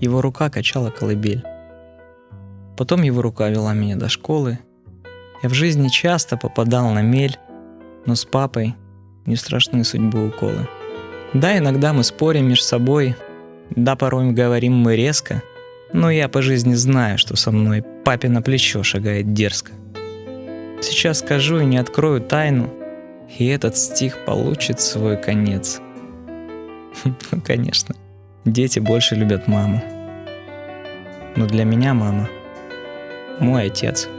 его рука качала колыбель. Потом его рука вела меня до школы. Я в жизни часто попадал на мель, но с папой не страшны судьбы уколы. Да, иногда мы спорим между собой, да, порой говорим мы резко, но я по жизни знаю, что со мной папе на плечо шагает дерзко. Сейчас скажу и не открою тайну, и этот стих получит свой конец. Ну, конечно, дети больше любят маму. Но для меня мама – мой отец –